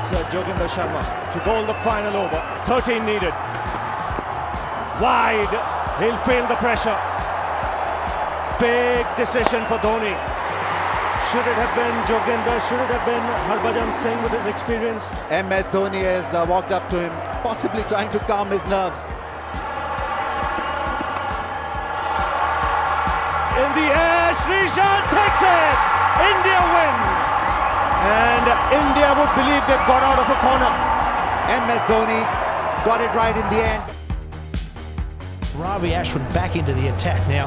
Uh, Joginder Sharma to bowl the final over. 13 needed. Wide. He'll feel the pressure. Big decision for Dhoni. Should it have been Joginder? Should it have been Harbhajan Singh with his experience? MS Dhoni has uh, walked up to him, possibly trying to calm his nerves. In the air, Sreesanth takes it! India win! And India would believe they've got out of a corner. MS Dhoni got it right in the end. Ravi Ashwin back into the attack now.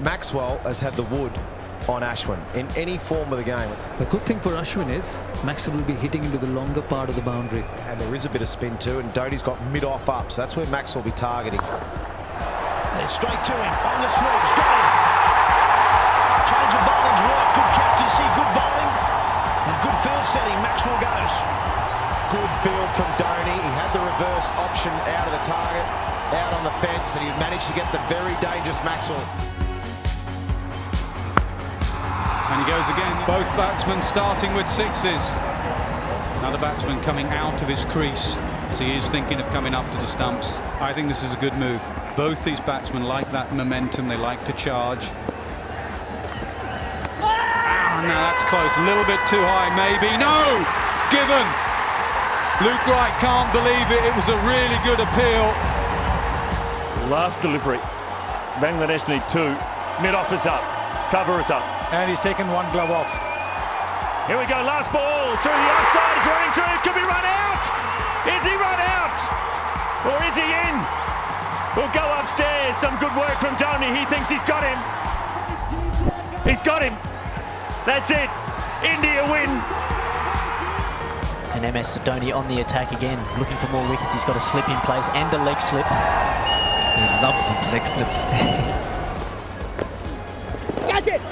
Maxwell has had the wood on Ashwin in any form of the game. The good thing for Ashwin is Maxwell will be hitting into the longer part of the boundary. And there is a bit of spin too, and Dhoni's got mid-off up, so that's where Maxwell will be targeting. Then straight to him, on the slopes, setting, Maxwell goes. Good field from Dhoni. He had the reverse option out of the target, out on the fence, and he managed to get the very dangerous Maxwell. And he goes again. Both batsmen starting with sixes. Another batsman coming out of his crease. So he is thinking of coming up to the stumps. I think this is a good move. Both these batsmen like that momentum. They like to charge. Ah, now that's close. A little bit too high, maybe. No! Given! Luke Wright can't believe it. It was a really good appeal. Last delivery. Bangladesh need two. Mid-off is up. Cover is up. And he's taken one glove off. Here we go, last ball through the outside, it's running through, could be run out! Is he run out? Or is he in? We'll go upstairs, some good work from Dhoni, he thinks he's got him. He's got him. That's it, India win. And MS Dhoni on the attack again, looking for more wickets. He's got a slip in place and a leg slip. He loves his leg slips. Catch it!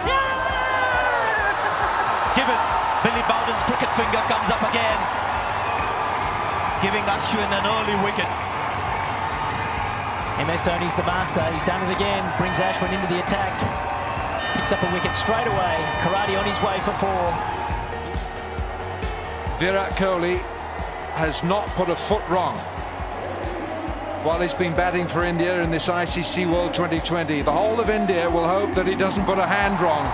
Given. Billy Bowden's cricket finger comes up again. Giving Ashwin an early wicket. MS Dhoni's the master. He's done it again. Brings Ashwin into the attack. Picks up a wicket straight away. Karate on his way for four. Virat Kohli has not put a foot wrong while he's been batting for India in this ICC World Twenty20. The whole of India will hope that he doesn't put a hand wrong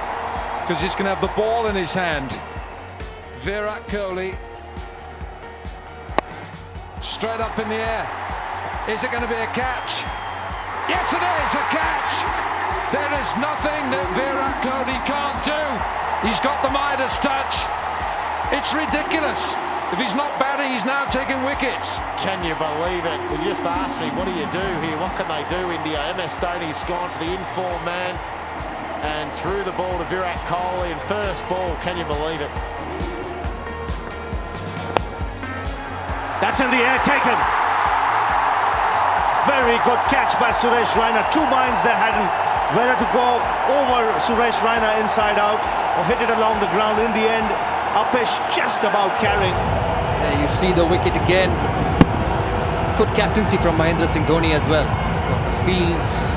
because he's going to have the ball in his hand. Virat Kohli straight up in the air. Is it going to be a catch? Yes, it is a catch. There is nothing that Virat Kohli can't do. He's got the Midas touch. It's ridiculous. If he's not batting, he's now taking wickets. Can you believe it? You just asked me, what do you do here? What can they do, India? MS Dhoni's gone for the inform man and threw the ball to Virat Kohli in first ball. Can you believe it? That's in the air, taken. Very good catch by Suresh Raina. Two minds they hadn't whether to go over Suresh Raina inside out or hit it along the ground. In the end, Apesh just about carrying. There you see the wicket again. Good captaincy from Mahendra Singh Dhoni as well. He's got the fields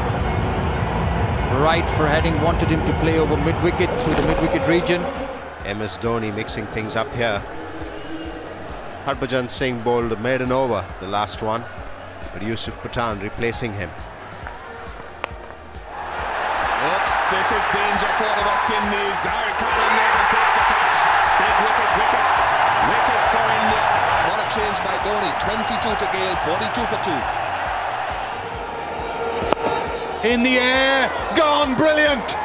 right for heading. Wanted him to play over mid-wicket through the mid-wicket region. MS Dhoni mixing things up here. Harbhajan Singh bowled a maiden over, the last one, but Yusuf Pathan replacing him. This is danger for the West Indies. Harry Connon Nathan takes the catch. Big wicket, wicket, wicket for India. What a change by Dhoni. 22 to Gayle, 42 for 2. In the air, gone, brilliant.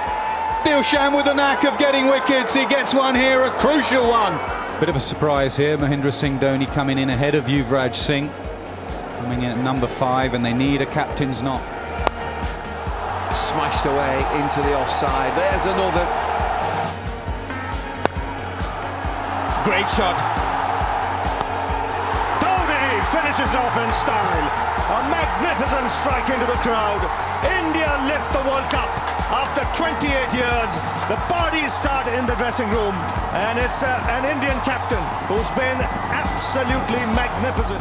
Dilshan with the knack of getting wickets. He gets one here, a crucial one. Bit of a surprise here. Mahendra Singh Dhoni coming in ahead of Yuvraj Singh. Coming in at number five, and they need a captain's knock. Smashed away into the offside. There's another. Great shot. Dhoni finishes off in style. A magnificent strike into the crowd. India lift the World Cup. After 28 years, the parties start in the dressing room. And it's uh, an Indian captain who's been absolutely magnificent.